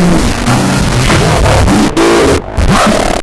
Uh,